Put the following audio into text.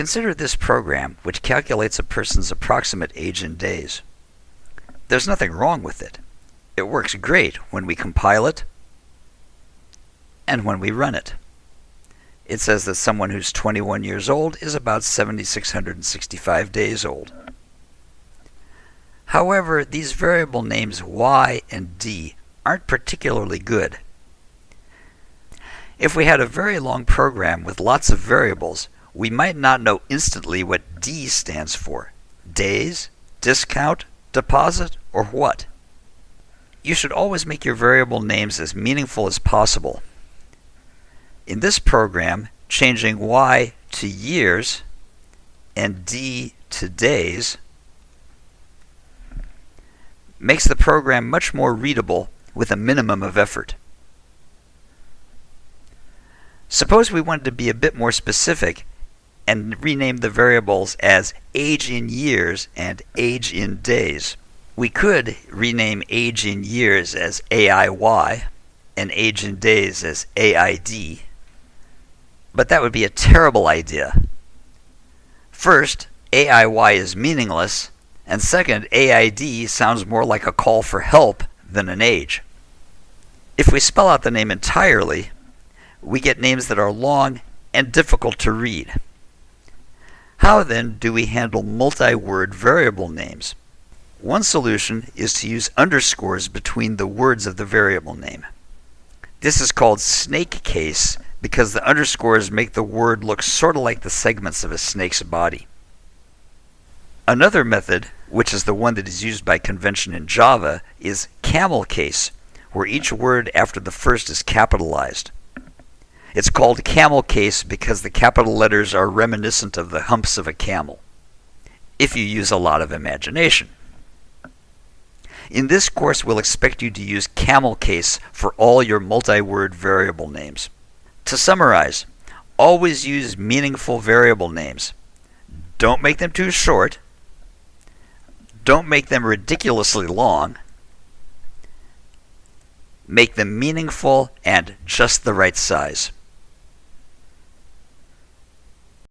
Consider this program, which calculates a person's approximate age in days. There's nothing wrong with it. It works great when we compile it and when we run it. It says that someone who's 21 years old is about 7,665 days old. However, these variable names y and d aren't particularly good. If we had a very long program with lots of variables, we might not know instantly what D stands for. Days, discount, deposit, or what? You should always make your variable names as meaningful as possible. In this program, changing Y to years and D to days makes the program much more readable with a minimum of effort. Suppose we wanted to be a bit more specific and rename the variables as age in years and age in days. We could rename age in years as AIY and age in days as AID, but that would be a terrible idea. First, AIY is meaningless and second, AID sounds more like a call for help than an age. If we spell out the name entirely, we get names that are long and difficult to read. How then do we handle multi-word variable names? One solution is to use underscores between the words of the variable name. This is called snake case because the underscores make the word look sort of like the segments of a snake's body. Another method, which is the one that is used by convention in Java, is camel case, where each word after the first is capitalized. It's called camel case because the capital letters are reminiscent of the humps of a camel, if you use a lot of imagination. In this course, we'll expect you to use camel case for all your multi-word variable names. To summarize, always use meaningful variable names. Don't make them too short, don't make them ridiculously long. Make them meaningful and just the right size.